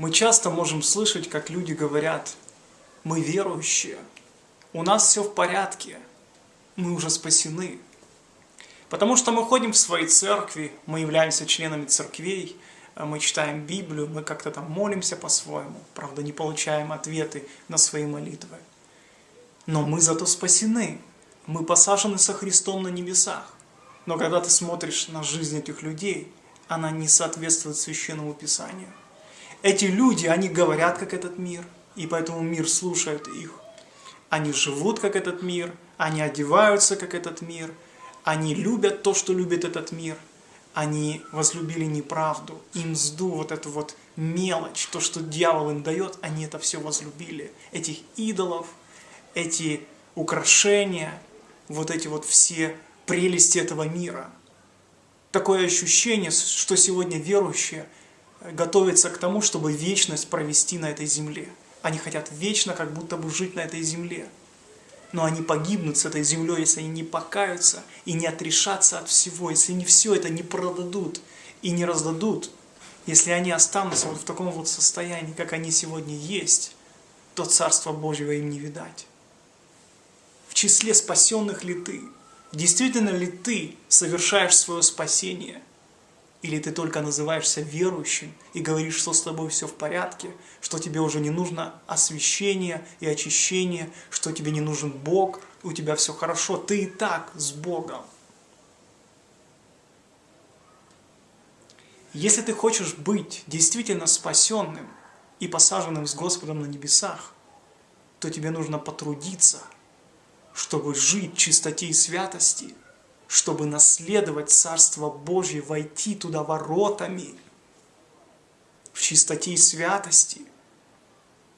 Мы часто можем слышать, как люди говорят, мы верующие, у нас все в порядке, мы уже спасены. Потому что мы ходим в свои церкви, мы являемся членами церквей, мы читаем Библию, мы как-то там молимся по-своему, правда не получаем ответы на свои молитвы. Но мы зато спасены, мы посажены со Христом на небесах. Но когда ты смотришь на жизнь этих людей, она не соответствует Священному Писанию. Эти люди, они говорят, как этот мир, и поэтому мир слушает их. Они живут, как этот мир, они одеваются, как этот мир, они любят то, что любит этот мир, они возлюбили неправду, и мзду, вот эту вот мелочь, то, что дьявол им дает, они это все возлюбили. Этих идолов, эти украшения, вот эти вот все прелести этого мира. Такое ощущение, что сегодня верующие готовятся к тому, чтобы вечность провести на этой земле. Они хотят вечно как будто бы жить на этой земле. Но они погибнут с этой землей, если они не покаются и не отрешатся от всего, если они все это не продадут и не раздадут, если они останутся вот в таком вот состоянии, как они сегодня есть, то Царство Божьего им не видать. В числе спасенных ли ты? Действительно ли ты совершаешь свое спасение – или ты только называешься верующим и говоришь, что с тобой все в порядке, что тебе уже не нужно освящение и очищение, что тебе не нужен Бог, у тебя все хорошо, ты и так с Богом. Если ты хочешь быть действительно спасенным и посаженным с Господом на небесах, то тебе нужно потрудиться, чтобы жить в чистоте и святости – чтобы наследовать Царство Божье, войти туда воротами, в чистоте и святости.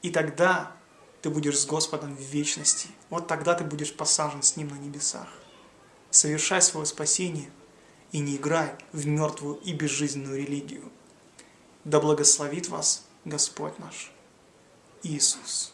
И тогда ты будешь с Господом в вечности. Вот тогда ты будешь посажен с Ним на небесах. Совершай свое спасение и не играй в мертвую и безжизненную религию. Да благословит вас Господь наш Иисус.